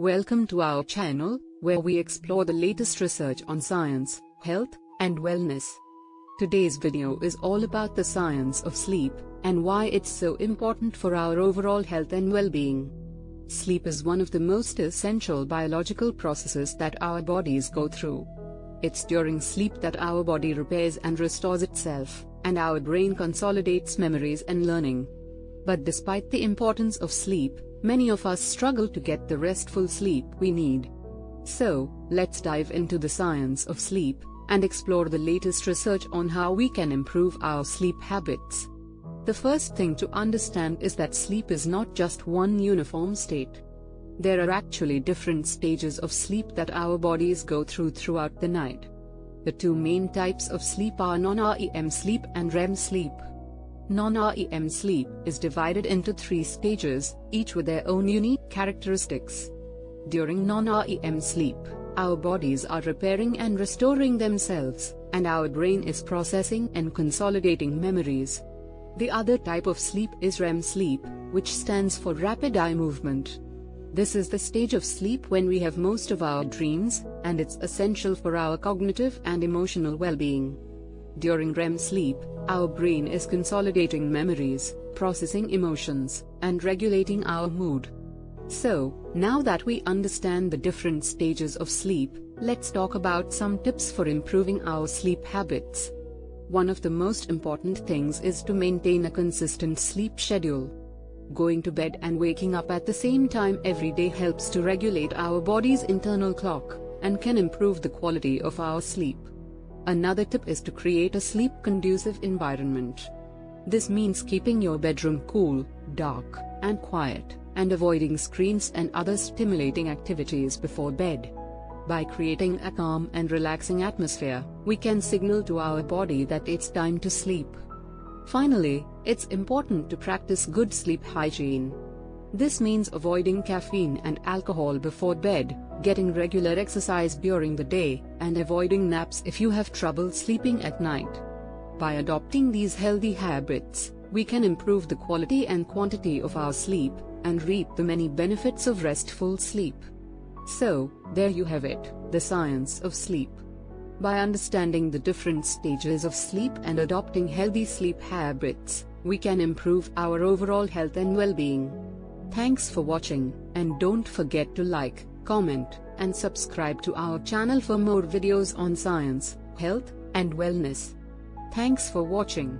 Welcome to our channel, where we explore the latest research on science, health, and wellness. Today's video is all about the science of sleep, and why it's so important for our overall health and well-being. Sleep is one of the most essential biological processes that our bodies go through. It's during sleep that our body repairs and restores itself, and our brain consolidates memories and learning. But despite the importance of sleep, many of us struggle to get the restful sleep we need. So, let's dive into the science of sleep and explore the latest research on how we can improve our sleep habits. The first thing to understand is that sleep is not just one uniform state. There are actually different stages of sleep that our bodies go through throughout the night. The two main types of sleep are non-REM sleep and REM sleep. Non-REM sleep is divided into three stages, each with their own unique characteristics. During non-REM sleep, our bodies are repairing and restoring themselves, and our brain is processing and consolidating memories. The other type of sleep is REM sleep, which stands for rapid eye movement. This is the stage of sleep when we have most of our dreams, and it's essential for our cognitive and emotional well-being. During REM sleep, our brain is consolidating memories, processing emotions, and regulating our mood. So, now that we understand the different stages of sleep, let's talk about some tips for improving our sleep habits. One of the most important things is to maintain a consistent sleep schedule. Going to bed and waking up at the same time every day helps to regulate our body's internal clock, and can improve the quality of our sleep. Another tip is to create a sleep-conducive environment. This means keeping your bedroom cool, dark, and quiet, and avoiding screens and other stimulating activities before bed. By creating a calm and relaxing atmosphere, we can signal to our body that it's time to sleep. Finally, it's important to practice good sleep hygiene. This means avoiding caffeine and alcohol before bed, getting regular exercise during the day, and avoiding naps if you have trouble sleeping at night. By adopting these healthy habits, we can improve the quality and quantity of our sleep, and reap the many benefits of restful sleep. So, there you have it, the science of sleep. By understanding the different stages of sleep and adopting healthy sleep habits, we can improve our overall health and well-being. Thanks for watching, and don't forget to like, comment, and subscribe to our channel for more videos on science, health, and wellness. Thanks for watching.